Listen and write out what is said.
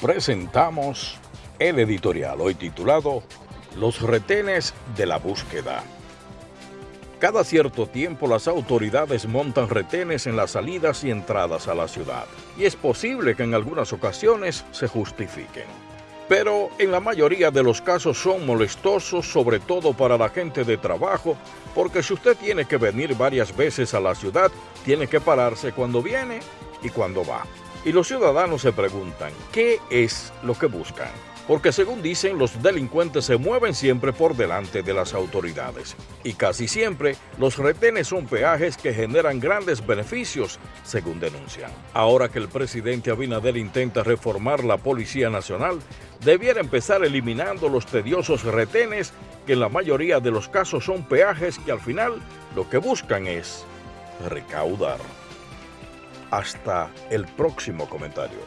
presentamos el editorial hoy titulado Los retenes de la búsqueda. Cada cierto tiempo las autoridades montan retenes en las salidas y entradas a la ciudad, y es posible que en algunas ocasiones se justifiquen. Pero en la mayoría de los casos son molestosos, sobre todo para la gente de trabajo, porque si usted tiene que venir varias veces a la ciudad, tiene que pararse cuando viene y cuando va. Y los ciudadanos se preguntan, ¿qué es lo que buscan? Porque según dicen, los delincuentes se mueven siempre por delante de las autoridades. Y casi siempre, los retenes son peajes que generan grandes beneficios, según denuncian. Ahora que el presidente Abinader intenta reformar la Policía Nacional, debiera empezar eliminando los tediosos retenes que en la mayoría de los casos son peajes que al final lo que buscan es recaudar. Hasta el próximo comentario.